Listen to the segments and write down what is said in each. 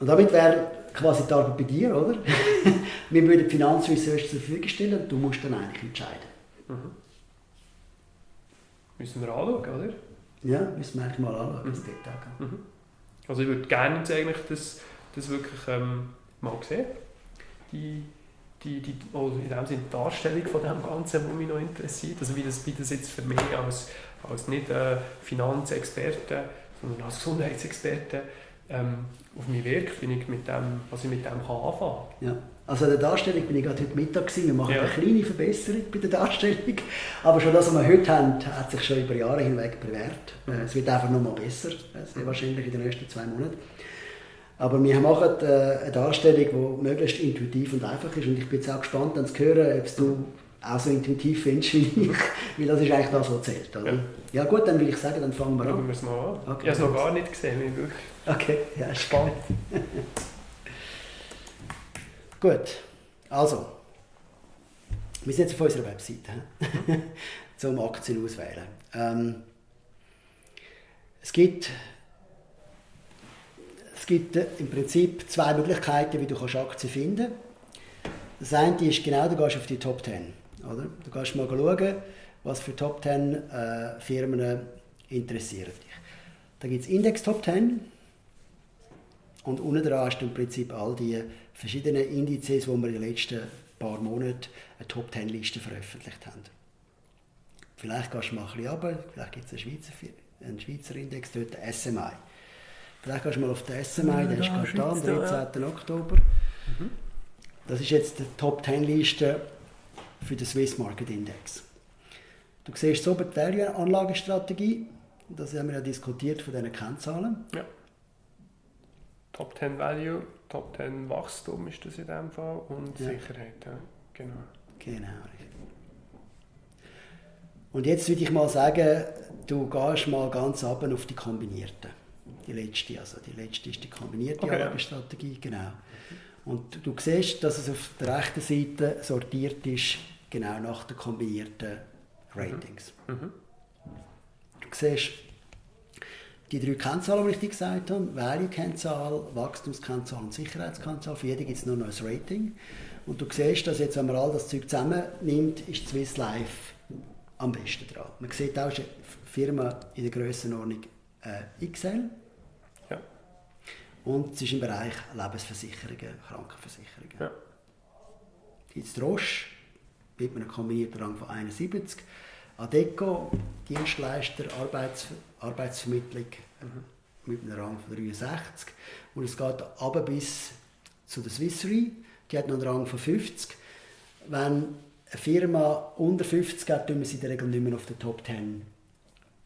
Und damit wäre quasi die Arbeit bei dir, oder? wir würden die Finanzresearch zur Verfügung stellen und du musst dann eigentlich entscheiden. Mhm. Müssen wir anschauen, oder? Ja, müssen wir eigentlich mal anschauen, mhm. das Detail. Mhm. Also ich würde gerne jetzt eigentlich das, das wirklich ähm, mal sehen. Die, die, die, also in dem Sinne die Darstellung von dem Ganzen, die mich noch interessiert. Also wie das, wie das jetzt für mich als, als nicht äh, Finanzexperte, sondern als Gesundheitsexperte ähm, auf mich wirkt, wie ich mit dem, was ich mit dem kann anfangen kann. Ja. Also an der Darstellung bin ich gerade heute Mittag gewesen. Wir machen ja. eine kleine Verbesserung bei der Darstellung. Aber schon das, was wir heute haben, hat sich schon über Jahre hinweg bewährt. Mhm. Es wird einfach noch mal besser, sehr wahrscheinlich in den nächsten zwei Monaten. Aber wir machen äh, eine Darstellung, die möglichst intuitiv und einfach ist. Und ich bin jetzt auch gespannt, dann zu hören, ob du auch so intuitiv findest wie ich. Weil das ist eigentlich das, was zählt. Oder? Ja. ja. gut, dann will ich sagen, dann fangen wir an. Schauen wir es mal an. Okay. Ich habe es noch gar nicht gesehen. Okay, ja, spannend. Gut, also, wir sind jetzt auf unserer Webseite zum Aktien auswählen. Ähm, es gibt, es gibt äh, im Prinzip zwei Möglichkeiten, wie du Aktien finden kannst. Das eine ist genau, du gehst auf die Top 10. Oder? Du kannst mal schauen, was für Top 10 äh, Firmen interessieren dich. Da gibt es Index Top 10 und unten dran hast du im Prinzip all die verschiedenen Indizes, wo wir in den letzten paar Monaten eine Top-10-Liste veröffentlicht haben. Vielleicht gehst du mal ein bisschen runter, vielleicht gibt es einen Schweizer, einen Schweizer Index, dort den SMI. Vielleicht gehst du mal auf den SMI, der ist gerade da, am 13. Oktober. Mhm. Das ist jetzt die Top-10-Liste für den Swiss Market Index. Du siehst so die Value-Anlagestrategie, das haben wir ja diskutiert von diesen Kennzahlen. Ja. Top 10 Value, Top 10 Wachstum ist das in dem Fall und ja. Sicherheit. Ja. Genau. Genau. Und jetzt würde ich mal sagen, du gehst mal ganz ab auf die kombinierte. Die letzte, also die letzte ist die kombinierte okay, Anlagestrategie, ja. genau. Und du siehst, dass es auf der rechten Seite sortiert ist, genau nach den kombinierten Ratings. Mhm. Mhm. Du siehst die drei Kennzahlen, die ich dir gesagt habe, Value-Kennzahl, Wachstumskennzahl und Sicherheitskennzahl, für jede gibt es nur noch ein Rating. Und du siehst, dass jetzt, wenn man all das Zeug zusammennimmt, ist Swiss Life am besten dran. Man sieht auch, es ist eine Firma in der Grössenordnung äh, XL. Ja. Und es ist im Bereich Lebensversicherungen, Krankenversicherungen. Ja. Jetzt Roche, mit einem kombinierten Rang von 71. Adeco, Dienstleister, Arbeits Arbeitsvermittlung mhm. mit einem Rang von 63. Und es geht aber bis zu der Swiss Re, die hat noch einen Rang von 50. Wenn eine Firma unter 50 hat, tun wir sie in der Regel nicht mehr auf der Top 10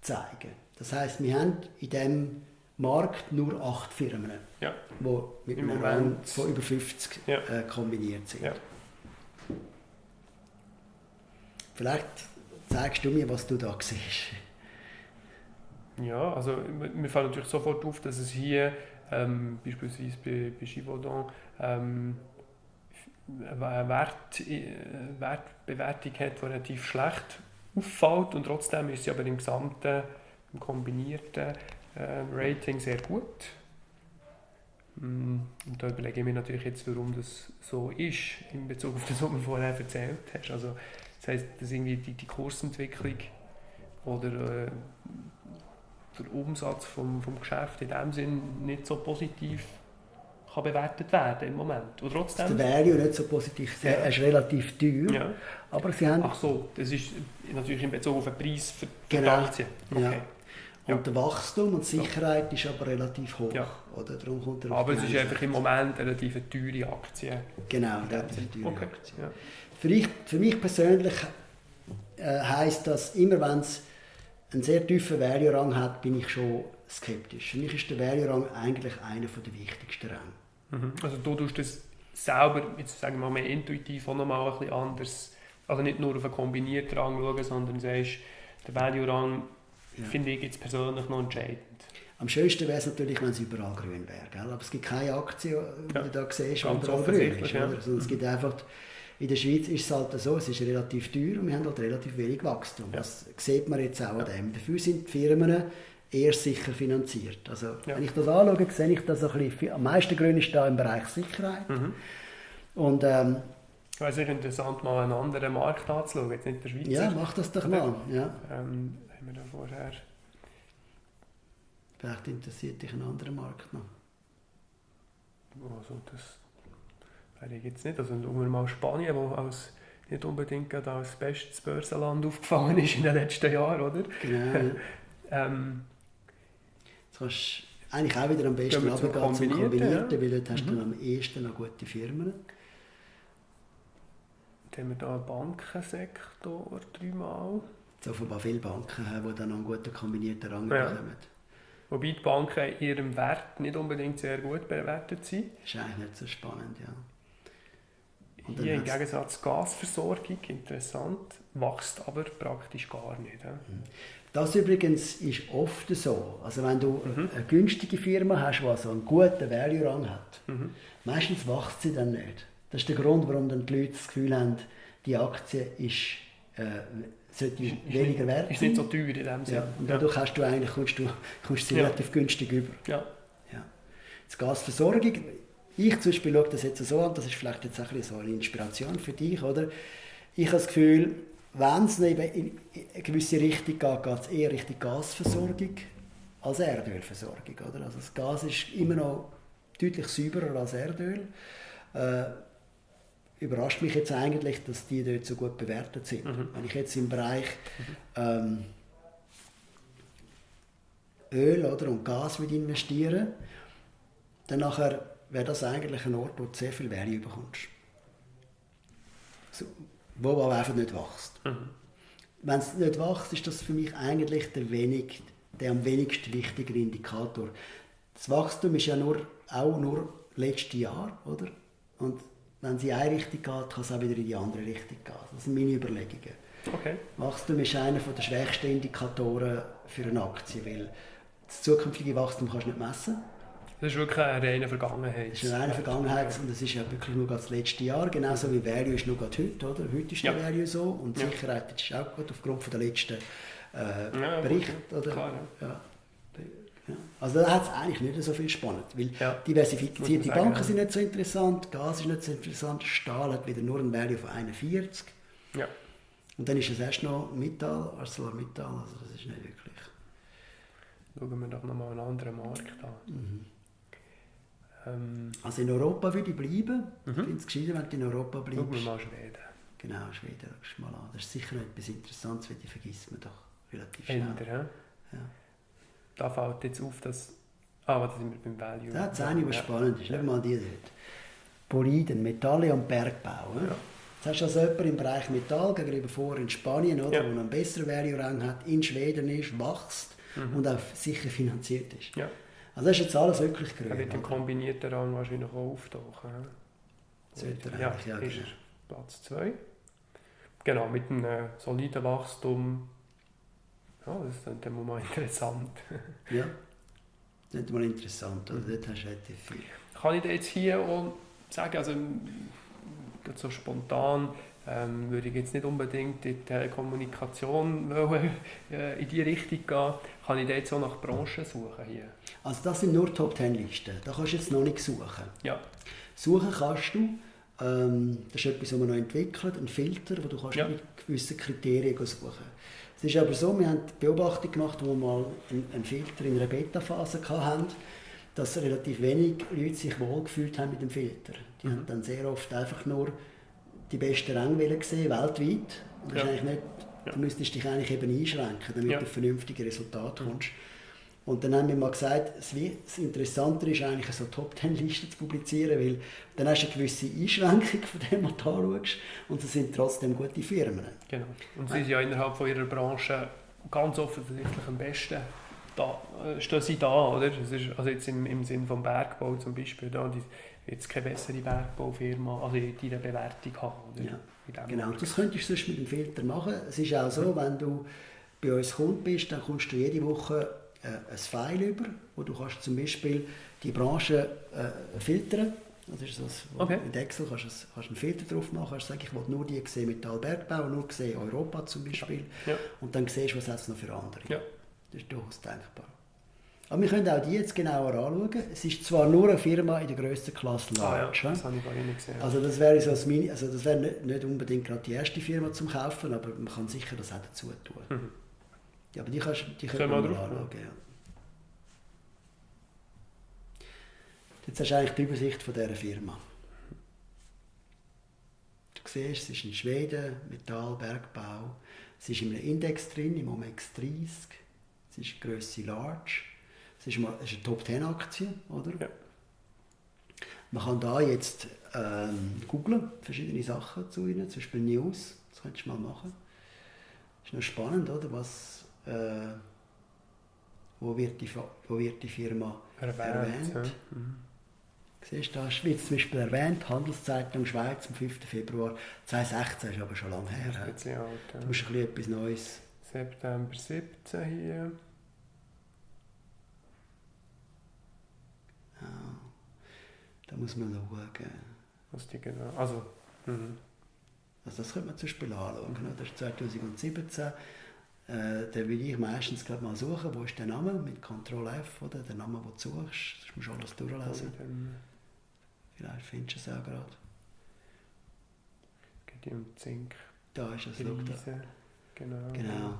zeigen. Das heißt, wir haben in diesem Markt nur acht Firmen, ja. die mit Im einem Rang von über 50 ja. äh, kombiniert sind. Ja. Vielleicht zeigst du mir, was du da siehst. Ja, also mir fällt natürlich sofort auf, dass es hier ähm, beispielsweise bei, bei Givaudan ähm, eine Wert, äh, Wertbewertung hat, die relativ schlecht auffällt und trotzdem ist sie aber im gesamten, im kombinierten äh, Rating sehr gut. Mm, und da überlege ich mir natürlich jetzt, warum das so ist, in Bezug auf das, was du vorher erzählt hast. Also, das heisst, dass irgendwie die, die Kursentwicklung oder äh, der Umsatz vom, vom Geschäft in dem Sinn nicht so positiv kann bewertet werden im Moment. Und trotzdem... Der Value nicht so positiv, ja. ist relativ teuer. Ja. Aber sie haben... Ach so, das ist natürlich in Bezug auf den Preis für, genau. die Aktien. Okay. Ja. Und der Wachstum und Sicherheit ist aber relativ hoch. Ja. Oder? Darum kommt er aber es ist einfach im Moment eine relativ teure Aktie. Genau, relativ teure okay. Aktie. Ja. Für, ich, für mich persönlich äh, heisst das, immer wenn es einen sehr tiefen Value-Rang hat, bin ich schon skeptisch. Für mich ist der Value-Rang eigentlich einer der wichtigsten Ränge. Mhm. Also du tust das selber, jetzt sagen wir mal intuitiv, auch nochmal ein bisschen anders, also nicht nur auf einen kombinierten Rang schauen, sondern sagst, der Value-Rang ja. finde ich jetzt persönlich noch entscheidend. Am schönsten wäre es natürlich, wenn es überall grün wäre. Aber es gibt keine Aktie, die ja. du da siehst, die überall grün ist. Ja. Also es gibt einfach in der Schweiz ist es halt so, es ist relativ teuer und wir haben halt relativ wenig Wachstum. Ja. Das sieht man jetzt auch an dem. Dafür sind die Firmen eher sicher finanziert. Also, ja. Wenn ich das anschaue, sehe ich das ein bisschen, am meisten Grün ist da im Bereich Sicherheit. Mhm. Und, ähm, es wäre sicher interessant, mal einen anderen Markt anzuschauen, jetzt nicht der Schweizer. Ja, mach das doch mal. Ja. Ähm, haben wir da vorher... Vielleicht interessiert dich ein anderer Markt noch. Also das wäre ich jetzt nicht. Also wir mal Spanien, wo als nicht unbedingt als bestes Börsenland aufgefallen ist in den letzten Jahren, oder? Genau. ähm, Jetzt kannst du eigentlich auch wieder am besten runtergehen zum Kombinierten, ja. weil dort hast du mhm. am ehesten noch gute Firmen. Dann haben wir hier einen Bankensektor dreimal. So offenbar viele Banken haben, die dann einen guten kombinierten Rang ja. bekommen. Wobei die Banken in ihrem Wert nicht unbedingt sehr gut bewertet sind. Das ist eigentlich nicht so spannend, ja. Hier im Gegensatz Gasversorgung, interessant, wächst aber praktisch gar nicht. Ja. Mhm. Das übrigens ist oft so. Also wenn du mhm. eine günstige Firma hast, die also einen guten Value-Rang hat, mhm. meistens wächst sie dann nicht. Das ist der Grund, warum dann die Leute das Gefühl haben, die Aktie ist äh, sollte ist, weniger wert sein. Ist nicht so teuer in dem Sinne. Ja, und dadurch hast du eigentlich, kommst du, kommst sie ja. relativ günstig über. Ja. Ja. Die Gasversorgung, ich zum Beispiel schaue das jetzt so an, das ist vielleicht jetzt ein so eine Inspiration für dich, oder? Ich habe das Gefühl, wenn es in eine gewisse Richtung geht, geht es eher Richtung Gasversorgung als Erdölversorgung, oder? Also das Gas ist immer noch deutlich sauberer als Erdöl. Äh, überrascht mich jetzt eigentlich, dass die dort so gut bewertet sind. Mhm. Wenn ich jetzt im Bereich ähm, Öl oder, und Gas investiere, dann nachher wäre das eigentlich ein Ort, wo du sehr viel Value bekommst. So, wo aber einfach nicht wächst. Mhm. Wenn es nicht wächst, ist das für mich eigentlich der, wenig, der am wenigsten wichtige Indikator. Das Wachstum ist ja nur, auch nur letztes Jahr, oder? Und wenn es in eine Richtung geht, kann es auch wieder in die andere Richtung gehen. Das sind meine Überlegungen. Okay. Wachstum ist einer der schwächsten Indikatoren für eine Aktie, weil das zukünftige Wachstum kannst du nicht messen. Das ist wirklich eine reine Vergangenheit. Das ist eine reine Vergangenheit und das ist ja wirklich nur das letzte Jahr, genauso wie Value ist nur heute, oder? Heute ist ja. der Value so und ja. Sicherheit ist auch gut aufgrund der letzten äh, ja, Berichte. Oder? Klar, ja. Also da hat es eigentlich nicht so viel spannend, weil diversifizierte Banken sind nicht so interessant, Gas ist nicht so interessant, Stahl hat wieder nur ein Value von 41. Ja. Und dann ist es erst noch Metall, ArcelorMittal, also das ist nicht wirklich. Schauen wir doch nochmal einen anderen Markt an. Mhm. Ähm. Also in Europa würde ich bleiben. Mhm. Ich finde es gescheiter, wenn du in Europa bleibst. Schauen wir mal Schweden. Genau, Schweden, schau mal an. Das ist sicher etwas Interessantes, weil die vergisst man doch relativ schnell. Älter, ja? ja da fällt jetzt auf, dass... Ah, da sind wir beim Value. Das ist eine, was ja. spannend ist. Schau mal die dort. Boliden, Metalle und Bergbau. Ja. Jetzt hast du also jemanden im Bereich Metall gegenüber vor in Spanien, oder, ja. wo einen besseren Value-Rang hat, in Schweden ist, wächst mhm. und auch sicher finanziert ist. Ja. Also das ist jetzt alles wirklich grün. Er wird im kombinierten Rang wahrscheinlich auch auftauchen. Sollte ja, ja, ist genau. Platz 2. Genau, mit einem äh, soliden Wachstum ja, das ist dann mal interessant. ja, das ist mal interessant. Also dort hast du relativ viel. Kann ich dir jetzt hier auch sagen, also so spontan ähm, würde ich jetzt nicht unbedingt in die Telekommunikation wollen, äh, in die Richtung gehen. Kann ich jetzt auch nach Branchen suchen hier? Also das sind nur Top-10-Listen. Da kannst du jetzt noch nicht suchen. Ja. Suchen kannst du, ähm, das ist etwas, was wir noch entwickelt, ein Filter, wo du kannst ja. mit gewissen Kriterien suchen kannst. Es ist aber so, wir haben die Beobachtung gemacht, wo wir mal einen Filter in einer Beta-Phase hatten, dass relativ wenig Leute sich wohlgefühlt haben mit dem Filter. Die mhm. haben dann sehr oft einfach nur die besten Ränge gesehen, weltweit. Und das ja. ist eigentlich nicht, ja. Du müsstest dich eigentlich eben einschränken, damit ja. du vernünftige Resultate kommst. Mhm. Und dann haben wir mal gesagt, das Interessantere ist eigentlich so top ten listen zu publizieren, weil dann hast du eine gewisse Einschränkung von dem, was du anschaust und es sind trotzdem gute Firmen. Genau. Und sie sind ja innerhalb von ihrer Branche ganz offensichtlich am besten da, äh, stehen sie da, oder? Es ist, also jetzt im, im Sinn vom Bergbau zum Beispiel, da die jetzt keine bessere Bergbaufirma, also in deiner Bewertung haben, oder? Ja, genau. Das könntest du sonst mit dem Filter machen. Es ist auch so, wenn du bei uns Kunde bist, dann kommst du jede Woche äh, ein File über, wo du kannst zum Beispiel die Branche äh, filtern das ist das, okay. Mit Excel kannst du, kannst einen Filter drauf machen, kannst sagen, ich will nur die sehen Metallbergbau, nur sehen Europa zum Beispiel. Ja. Und dann siehst du, was es noch für andere. Ja. Das ist durchaus denkbar. Aber wir können auch die jetzt genauer anschauen. Es ist zwar nur eine Firma in der grössten Klasse Large. Ah, ja, das habe ich gar nicht gesehen. Also das wäre so Mini, also das wäre nicht, unbedingt gerade die erste Firma zum Kaufen, aber man kann sicher das auch dazu tun. Mhm. Ja, aber die, kannst, die können wir mal anschauen. Ja. Jetzt hast du eigentlich die Übersicht von dieser Firma. Du siehst, es ist in Schweden, Metall, Bergbau. Es ist in einem Index drin, im OMX 30. Es ist Größe Large. Es ist, eine Top-10-Aktie, oder? Ja. Man kann da jetzt ähm, googlen, verschiedene Sachen zu ihnen, zum Beispiel News. Das könntest du mal machen. Das ist noch spannend, oder? Was, äh, wo, wird die, wo wird die Firma erwähnt? erwähnt. Ja. Mhm. Siehst du, da wird zum Beispiel erwähnt, Handelszeitung Schweiz am 5. Februar 2016, ist aber schon lange her. Ja. Alt, ja. Du musst ein bisschen etwas Neues. September 17 hier. Da muss man schauen. Was die genau. Also, mhm. also das könnte man zum Beispiel anschauen. Mhm. Das ist 2017. Äh, da würde ich meistens gerade mal suchen, wo ist der Name mit Ctrl F, oder? Der Name, den du suchst. Das musst du alles durchlesen. Vielleicht findest du es auch gerade. Geht um Zink. Da ist es, schau da. Genau. genau.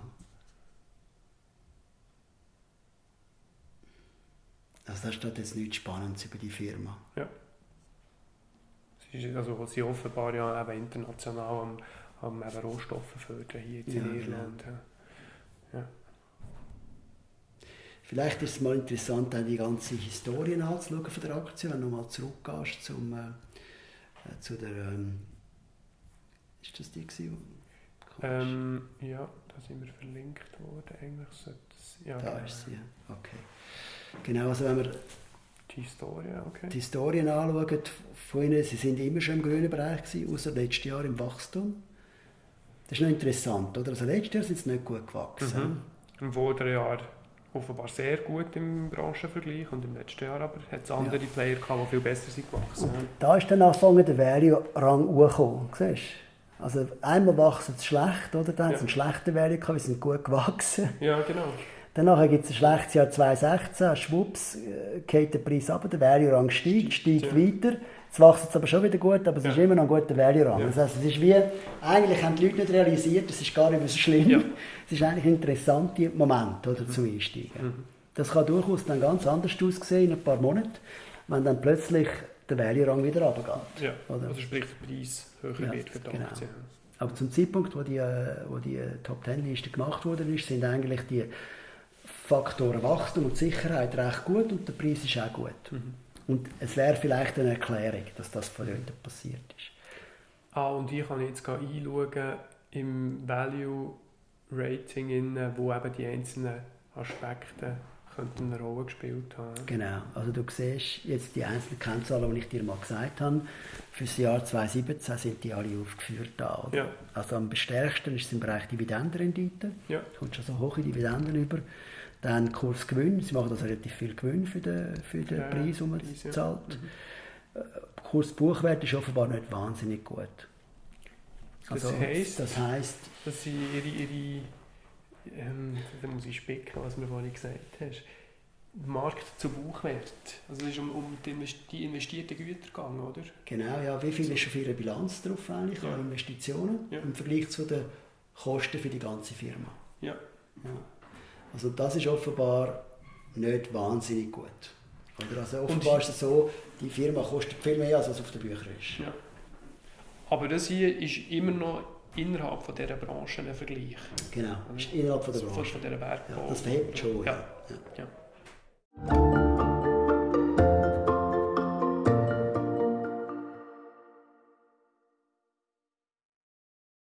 Also da steht jetzt nichts Spannendes über die Firma. Ja. Sie, ist, also, sie offenbar ja eben international am, am eben Rohstoffe fördern hier in ja, genau. Irland. Genau. Ja. Vielleicht ist es mal interessant, die ganze Historie anzuschauen von der Aktie, wenn du mal zurückgehst zum, äh, äh, zu der... Ähm, ist das die gewesen? Ähm, ja, da sind wir verlinkt worden. Eigentlich ja, da genau. ist sie, okay. Genau, also wenn wir die Historie, okay. die Historien anschauen von ihnen, sie sind immer schon im grünen Bereich gewesen, außer letztes Jahr im Wachstum. Das ist noch interessant, oder? Also letztes Jahr sind sie nicht gut gewachsen. Mhm. Im vorderen Jahr offenbar sehr gut im Branchenvergleich und im letzten Jahr aber hat es andere ja. Player gehabt, die viel besser sind gewachsen. Und da ist dann angefangen der Value-Rang hochgekommen, siehst Also einmal wachsen sie schlecht, oder? Dann ja. haben sie einen schlechten Value gehabt, wir sind gut gewachsen. Ja, genau. Danach gibt es ein schlechtes Jahr 2016, schwupps, äh, geht der Preis ab, der Value-Rang steigt, steigt ja. weiter. Jetzt wächst es aber schon wieder gut, aber es ja. ist immer noch ein guter Value-Rang. Ja. Das heißt, es ist wie, eigentlich haben die Leute nicht realisiert, das ist gar nicht so schlimm. Es ist eigentlich ein interessanter Moment oder, mhm. zum Einsteigen. Mhm. Das kann durchaus dann ganz anders aussehen in ein paar Monaten, wenn dann plötzlich der Value-Rang wieder runtergeht. Ja, oder? also sprich der Preis höher wird für die genau. Aktien. Aber zum Zeitpunkt, wo die, äh, wo die Top-10-Liste gemacht wurde, sind eigentlich die Faktoren Wachstum und Sicherheit recht gut und der Preis ist auch gut. Mhm. Und es wäre vielleicht eine Erklärung, dass das von heute passiert ist. Ah, und ich kann jetzt einschauen im Value Rating, wo eben die einzelnen Aspekte könnten eine Rolle gespielt haben. Genau, also du siehst jetzt die einzelnen Kennzahlen, die ich dir mal gesagt habe. Für das Jahr 2017 sind die alle aufgeführt da. Ja. Also am stärksten ist es im Bereich Dividendenrendite. Ja. Du kommst schon so hohe Dividenden über. Dann Kursgewinn, sie machen also relativ viel Gewinn für den, für den ja, Preis, den man Preis, zahlt. Ja. Mhm. Äh, Kursbuchwert ist offenbar nicht wahnsinnig gut. Also, das heisst, das heisst, dass sie ihre, ihre ähm, da muss ich spicken, was du mir vorhin gesagt hast, Markt zu Buchwert. Also es ist um, um die investierten Güter gegangen, oder? Genau, ja. Wie viel ist auf ihrer Bilanz drauf eigentlich ja. an Investitionen ja. im Vergleich zu den Kosten für die ganze Firma? Ja. ja. Also das ist offenbar nicht wahnsinnig gut. Oder also offenbar ist es so, die Firma kostet viel mehr, als es auf den Büchern ist. Ja. Aber das hier ist immer noch innerhalb von dieser Branche einen Vergleich. Genau, innerhalb von der also Branche. Von dieser Bergbau. Ja, das verhält schon. Ja. ja. ja.